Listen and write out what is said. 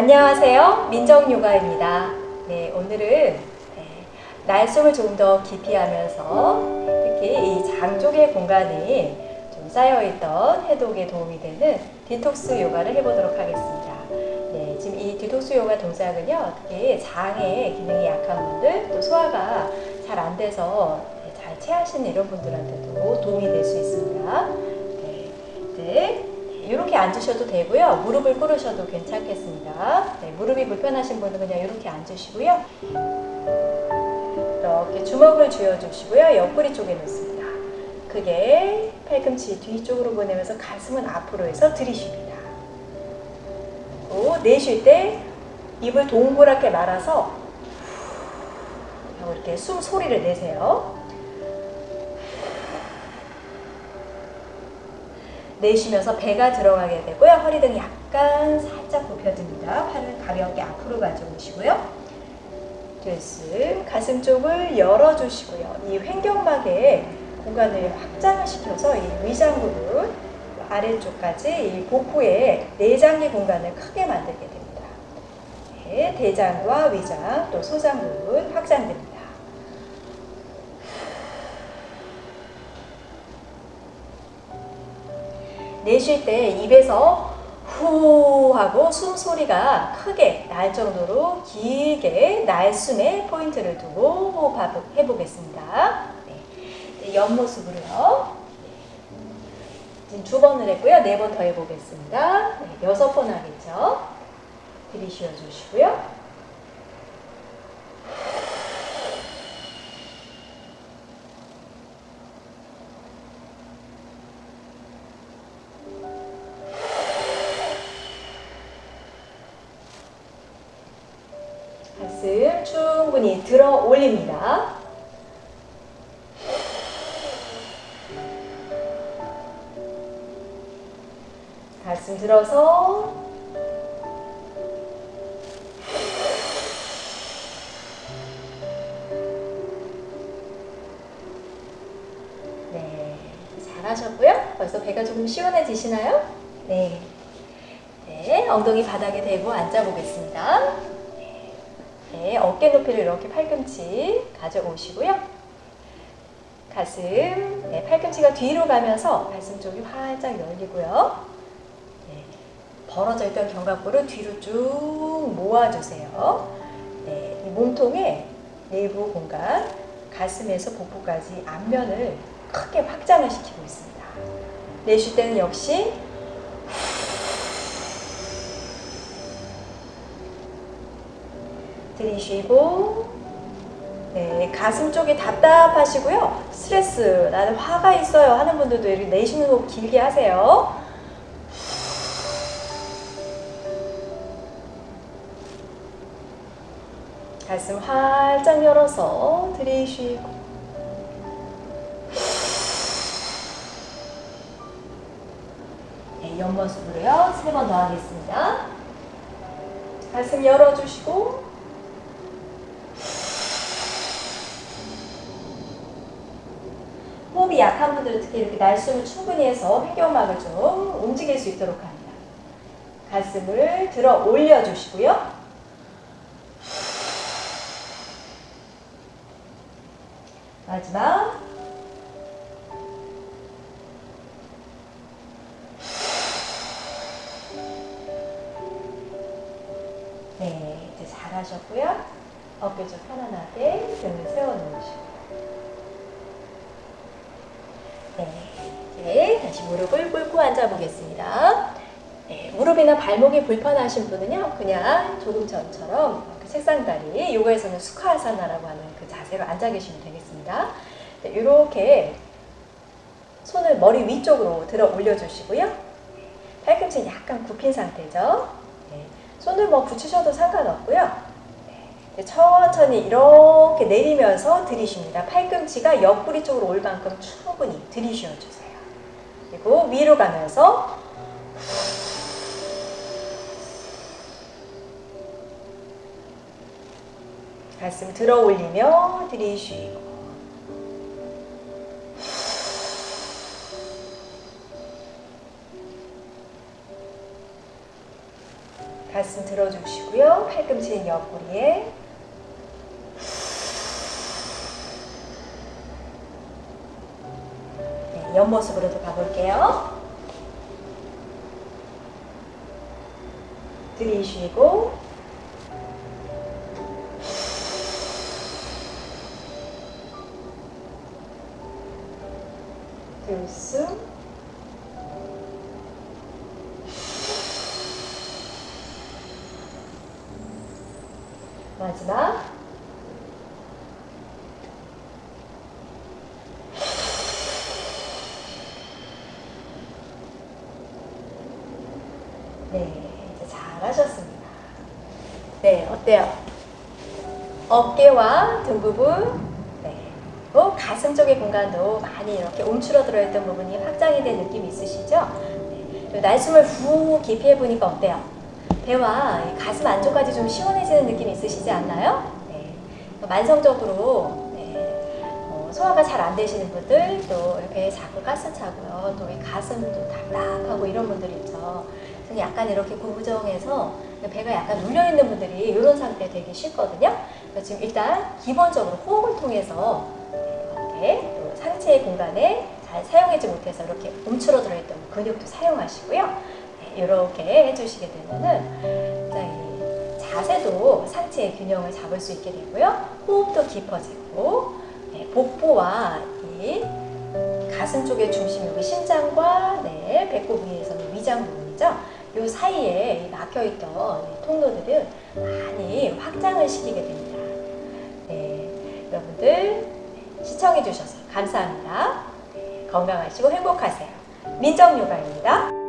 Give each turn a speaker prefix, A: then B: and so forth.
A: 안녕하세요. 민정요가입니다. 네, 오늘은 네, 날숨을 조금 더 깊이 하면서 특히 위장 쪽의 공간이 좀 쌓여있던 해독에 도움이 되는 디톡스 요가를 해보도록 하겠습니다. 네, 지금 이 디톡스 요가 동작은요, 특히 장의 기능이 약한 분들, 또 소화가 잘 안 돼서 네, 잘 체하시는 이런 분들한테도 도움이 될 수 있습니다. 네, 네. 이렇게 앉으셔도 되고요. 무릎을 꿇으셔도 괜찮겠습니다. 네, 무릎이 불편하신 분은 그냥 이렇게 앉으시고요. 이렇게 주먹을 쥐어주시고요. 옆구리 쪽에 놓습니다. 크게 팔꿈치 뒤쪽으로 보내면서 가슴은 앞으로 해서 들이쉽니다. 또 내쉴 때 입을 동그랗게 말아서 이렇게 숨 소리를 내세요. 내쉬면서 배가 들어가게 되고요. 허리 등이 약간 살짝 굽혀집니다. 팔을 가볍게 앞으로 가져오시고요. 들숨, 가슴 쪽을 열어주시고요. 이 횡격막의 공간을 확장을 시켜서 이 위장 부분 아래쪽까지 이 복부의 내장기 공간을 크게 만들게 됩니다. 네, 대장과 위장 또 소장 부분 확장됩니다. 내쉴 때 입에서 후 하고 숨소리가 크게 날 정도로 길게 날숨에 포인트를 두고 호흡 해 보겠습니다. 네. 옆모습으로요. 지금 두 번을 했고요. 네 번 더 해보겠습니다. 네, 여섯 번 하겠죠. 들이쉬어 주시고요. 충분히 들어 올립니다. 가슴 들어서 네, 잘하셨고요. 벌써 배가 조금 시원해지시나요? 네. 네, 엉덩이 바닥에 대고 앉아보겠습니다. 네, 어깨 높이를 이렇게 팔꿈치 가져오시고요. 가슴, 네, 팔꿈치가 뒤로 가면서 가슴 쪽이 활짝 열리고요. 네, 벌어져 있던 견갑골을 뒤로 쭉 모아주세요. 네, 이 몸통의 내부 공간, 가슴에서 복부까지 앞면을 크게 확장을 시키고 있습니다. 내쉴 때는 역시 들이쉬고 네, 가슴 쪽이 답답하시고요. 스트레스, 나는 화가 있어요 하는 분들도 이렇게 내쉬는 호흡 길게 하세요. 가슴 활짝 열어서 들이쉬고 네, 옆모습으로요. 세 번 더 하겠습니다. 가슴 열어주시고 호흡이 약한 분들은 특히 이렇게 날숨을 충분히 해서 횡격막을 좀 움직일 수 있도록 합니다. 가슴을 들어 올려주시고요. 마지막 네, 이제 잘하셨고요. 어깨 좀 편안하게 등을 세워놓으시고 다시 무릎을 꿇고 앉아보겠습니다. 네, 무릎이나 발목이 불편하신 분은요, 그냥 조금 전처럼 그 책상다리, 요가에서는 수카아사나라고 하는 그 자세로 앉아 계시면 되겠습니다. 네, 이렇게 손을 머리 위쪽으로 들어 올려주시고요. 팔꿈치는 약간 굽힌 상태죠. 네, 손을 뭐 붙이셔도 상관없고요. 네, 천천히 이렇게 내리면서 들이쉽니다. 팔꿈치가 옆구리 쪽으로 올 만큼 충분히 들이쉬어 주세요. 그리고 위로 가면서 가슴 들어 올리며 들이쉬고 가슴 들어주시고요. 팔꿈치는 옆구리에. 옆모습으로도 가볼게요. 들이쉬고. 들숨. 마지막 네, 이제 잘하셨습니다. 네, 어때요? 어깨와 등 부분, 네, 그리고 가슴 쪽의 공간도 많이 이렇게 움츠러 들어 있던 부분이 확장이 된 느낌이 있으시죠? 네, 날숨을 후 깊이 해보니까 어때요? 배와 이 가슴 안쪽까지 좀 시원해지는 느낌 있으시지 않나요? 네, 만성적으로 네, 어, 소화가 잘 안 되시는 분들 또 이렇게 자꾸 가스 차고요. 또이 가슴도 답답하고 이런 분들 있죠. 그래서 약간 이렇게 구부정해서 배가 약간 눌려 있는 분들이 이런 상태 되기 쉽거든요. 그래서 지금 일단 기본적으로 호흡을 통해서 이렇게 또 상체의 공간에 잘 사용하지 못해서 이렇게 움츠러 들어 있던 근육도 사용하시고요. 네, 이렇게 해주시게 되면은 이 자세도 상체의 균형을 잡을 수 있게 되고요. 호흡도 깊어지고 네, 복부와 이 가슴 쪽의 중심 여기 심장과 네, 배꼽 위에서는 위장 부분이죠. 요 사이에 막혀있던 이 통로들은 많이 확장을 시키게 됩니다. 네, 여러분들 시청해 주셔서 감사합니다. 네, 건강하시고 행복하세요. 민정요가입니다.